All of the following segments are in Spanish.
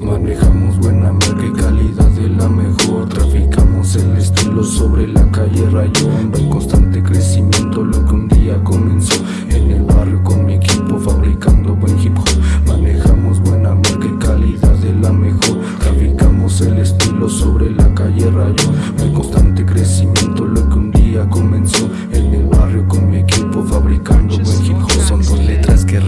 Manejamos buena marca y calidad de la mejor. Traficamos el estilo sobre la calle Rayón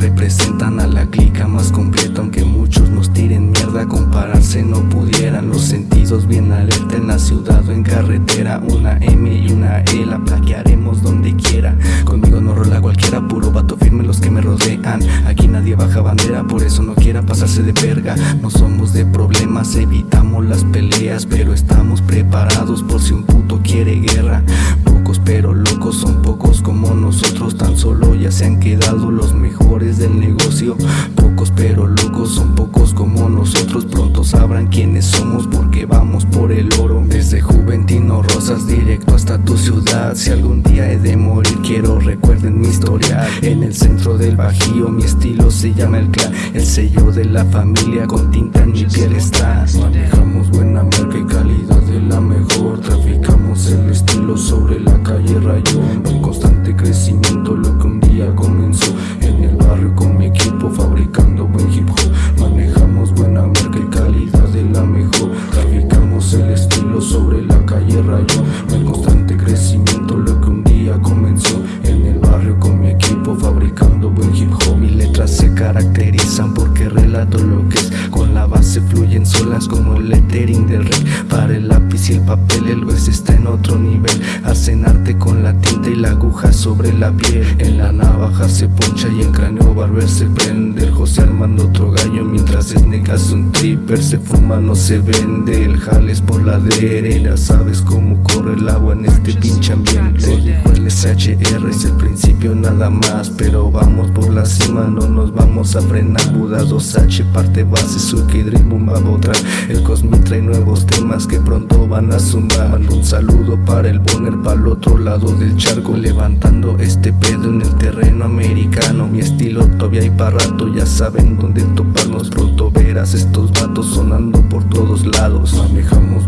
representan a la clica más completa Aunque muchos nos tiren mierda compararse no pudieran. Los sentidos bien alerta en la ciudad o en carretera Una M y una E la plaquearemos donde quiera. Conmigo no rola cualquiera, puro vato firme los que me rodean. Aquí nadie baja bandera, por eso no quiera pasarse de verga. No somos de problemas, evitamos las peleas Pero estamos preparados por si un puto quiere guerra se han quedado los mejores del negocio. Pocos pero locos son pocos como nosotros. Pronto sabrán quiénes somos porque vamos por el oro. Desde Juventino Rosas directo hasta tu ciudad. Si algún día he de morir quiero recuerden mi historia. En el centro del Bajío mi estilo se llama el clan. El sello de la familia con tinta en mi piel está lo que es. Con la base fluyen solas como el lettering del rey. Para el lápiz y el papel el hueso está en otro nivel. Hacen arte con la tinta y la aguja sobre la piel. En la navaja se poncha y en cráneo barber se prende. El José armando otro gallo mientras es negas un tripper Se fuma, no se vende, el jales por la ya Sabes cómo corre el agua en este pinche ambiente. El SHR es el principio nada más Pero vamos por la cima, no nos vamos a frenar. Buda 2H parte base, Suki Dream Boom va a botar El Cosmi trae nuevos temas que pronto van a sumar. Mando un saludo para el Bonner, para el otro lado del charco Levantando este pedo en el terreno americano. Mi estilo todavía hay para rato, ya saben dónde toparnos. Pronto verás estos vatos sonando por todos lados. Manejamos